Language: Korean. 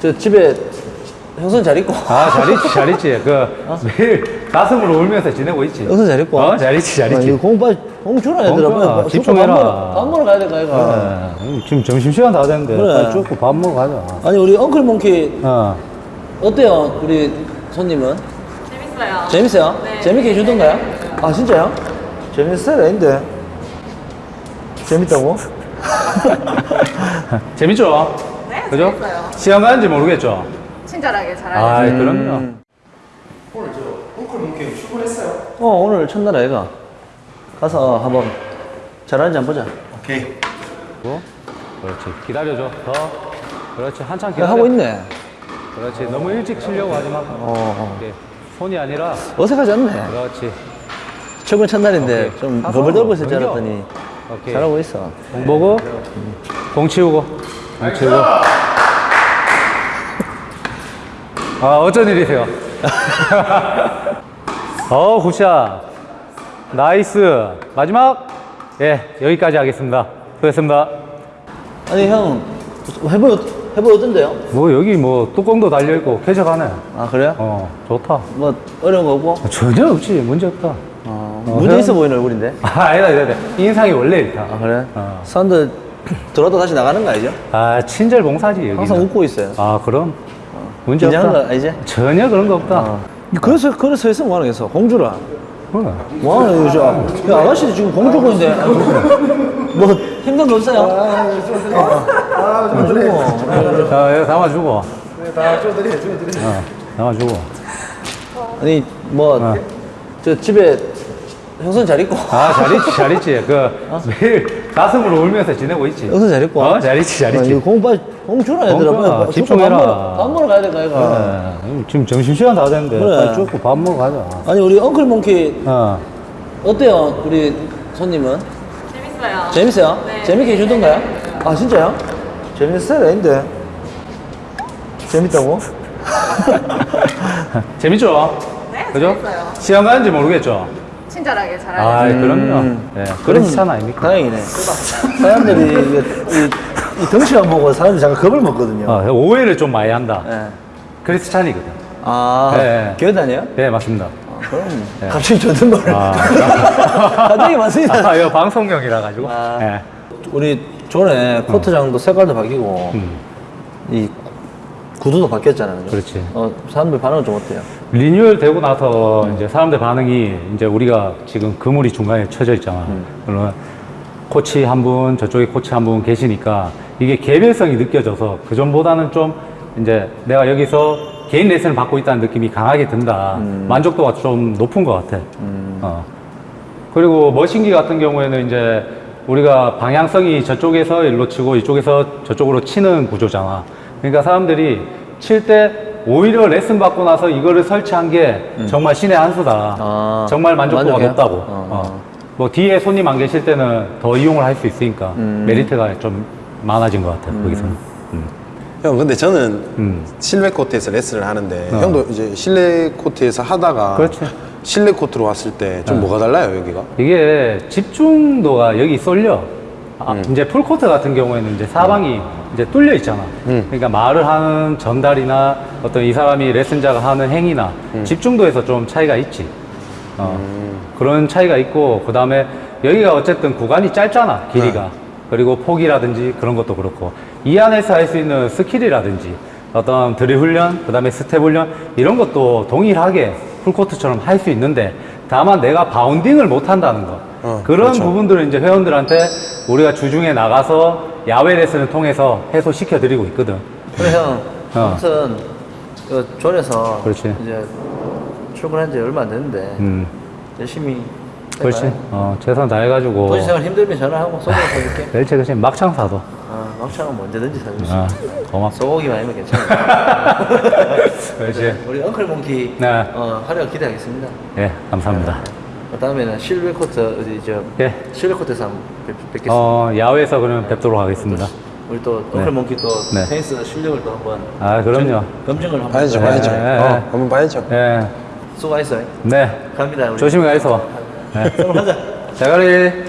저 집에 형선 잘 있고. 아, 잘 있지, 잘 있지. 그, 매일 가슴으로 울면서 지내고 있지. 형선 잘 있고. 어, 잘 있지, 잘 아, 있지. 공 빨리 공 주라 얘들아. 집중해라. 밥 먹으러, 밥 먹으러 가야 될까 이거. 네, 지금 점심시간 다 됐는데. 그래. 빨리 쫓고 밥 먹어 가자. 아니 우리 엉클 몽키 어. 어때요? 우리 손님은 재밌어요. 재밌어요? 네. 재밌게 해주던가요? 아 진짜요? 스타일 아닌데. 재밌다고? 재밌죠? 네, 그죠? 시간 가는지 모르겠죠? 친절하게 잘하고 아, 음. 그럼요. 어 오늘 첫날 아이가 가서 한번 잘하는지 한번 보자. 뭐? 그렇지. 기다려줘. 더. 그렇지. 한참 야, 기다려. 하고 있네. 그렇지. 너무 일찍 치려고 하지 마. 어, 이게 손이 아니라. 어색하지 않네. 그렇지. 저번 첫날인데 오케이. 좀 벌벌 떨고 있을 줄. 알았더니 오케이. 잘하고 있어. 공 보고, 공 치우고, 공 치우고. 아, 어쩐 일이세요? 어, good shot. nice. 마지막. 예, 여기까지 하겠습니다. 수고했습니다. 아니 형 해보 해보 어떤데요? 뭐, 여기 뭐, 뚜껑도 달려있고, 쾌적하네. 아 그래요? 어, 좋다. 뭐 어려운 거 없고? 전혀 없지. 문제 없다. 어, 어, 형? 있어 보이는 얼굴인데. 아, 아니다, 아니다. 아니다. 인상이 원래 이렇다. 아 그래? 어. 사람 들 들어도 다시 나가는 거 아니죠? 아, 친절 봉사지, 여기. 항상 웃고 있어요. 아, 그럼. 문제 긴장한 없다. 거 아니지? 전혀 그런 거 없다. 어. 그래서 그래서 했으면 뭐하는 겠어 공주라. 그래. 뭐하는 거죠? 야, 아가씨도 지금 공주고 있는데 뭐 힘든 거 없어요? 아, 좀 주고. 자, 이거 담아주고. 네, 다 줘드려, 줘드려. 어, 담아주고. 아니 뭐저 집에 형선 잘 있고. 아, 잘 있지, 잘 있지. 그, 매일 가슴으로 울면서 지내고 있지. 형선 잘 있고. 어, 잘 있지, 잘 아, 있지. 공 빨리 공 주라 얘들아. 공 줘. 빨리 집중해라. 밥 먹으러, 밥 먹으러 가야 될까 이거. 네, 지금 점심시간 다 됐는데. 그래. 빨리 쫓고 밥 먹어 가자. 아니 우리 엉클 몽키 어. 어때요? 우리 손님은 재밌어요. 재밌어요? 네. 재밌게 해주던가요? 아 진짜요? 재밌는 스타일 아닌데. 재밌다고? 재밌죠? 네, 그죠? 재밌어요. 시간 가는지 모르겠죠? 친절하게 잘하고 아, 그럼요. 음. 네, 그런 시간 아닙니까? 다행이네. 사람들이 이, 이, 이 덩치만 보고 사람들이 잠깐 겁을 먹거든요. 어, 오해를 좀 많이 한다. 네. 크리스찬이거든. 아, 네. 교회 다녀요? 네, 맞습니다. 아, 그럼 갑자기 존댓말을. 아. 갑자기 맞습니다. 아, 이거 방송용이라 가지고. 아. 네. 우리 전에 코트장도 색깔도 바뀌고 음. 이 구두도 바뀌었잖아요. 그렇지. 어, 사람들 반응은 좀 어때요? 리뉴얼 되고 나서 이제 사람들 반응이 이제 우리가 지금 그물이 중간에 쳐져 있잖아. 그러면 코치 한 분, 저쪽에 코치 한 분 계시니까 이게 개별성이 느껴져서 그 전보다는 좀 이제 내가 여기서 개인 레슨을 받고 있다는 느낌이 강하게 든다. 만족도가 좀 높은 것 같아. 어. 그리고 머신기 같은 경우에는 이제 우리가 방향성이 저쪽에서 일로 치고 이쪽에서 저쪽으로 치는 구조잖아. 그러니까 사람들이 칠때 오히려 레슨 받고 나서 이거를 설치한 게 정말 신의 한 수다. 아, 정말 만족도가 만족해요? 높다고. 어, 어. 뭐 뒤에 손님 안 계실 때는 더 이용을 할 수 있으니까 음. 메리트가 좀 많아진 것 같아요. 거기서는. 음. 형 근데 저는 음. 실내 코트에서 레슨을 하는데 어. 형도 이제 실내 코트에서 하다가 그렇지. 실내 코트로 왔을 때좀 뭐가 달라요 여기가? 이게 집중도가 여기 쏠려. 아, 이제 풀코트 같은 경우에는 이제 사방이 이제 뚫려 있잖아. 그러니까 말을 하는 전달이나 어떤 이 사람이 레슨자가 하는 행위나 집중도에서 좀 차이가 있지. 어, 그런 차이가 있고, 그 다음에 여기가 어쨌든 구간이 짧잖아, 길이가. 그리고 폭이라든지 그런 것도 그렇고. 이 안에서 할 수 있는 스킬이라든지 어떤 드릴 훈련, 그 다음에 스텝 훈련, 이런 것도 동일하게 full court처럼 할 수 있는데, 다만 내가 bounding을 못 한다는 거. 어, 그런 그렇죠. 부분들을 이제 회원들한테 우리가 주중에 나가서 야외 레슨을 통해서 해소시켜 드리고 있거든. 그래 형, 어. 아무튼 그 존에서 그렇지. 이제 출근한 지 얼마 안 됐는데 음, 열심히 그렇지. 어, 최선 다해가지고. 도시 생활 힘들면 전화하고 소고기 사줄게. 그렇지, 그렇지. 막창 사도. 아, 막창은 뭐 언제든지 사줄 수 아, 있어. 고맙소. 소고기만 아니면 괜찮아. 그렇지. 우리 엉클 몽키 네. 어, 활약 기대하겠습니다. 예, 감사합니다. 그 다음에는 실외 코트 어디 저 예. 실외 코트에서 한번 뵙, 뵙겠습니다. 어, 야외에서 그러면 뵙도록 하겠습니다. 우리 또 엉클 몽키 또 네. 테니스 실력을 또 한번 아, 그럼요. 점- 검증을 한번 봐야죠 네, 봐야죠 네, 어, 네. 한번 봐야죠 예. 수고하셨어요. 네. 갑니다. 우리. 조심히 가이소. 네. 그럼 가자. 자가리.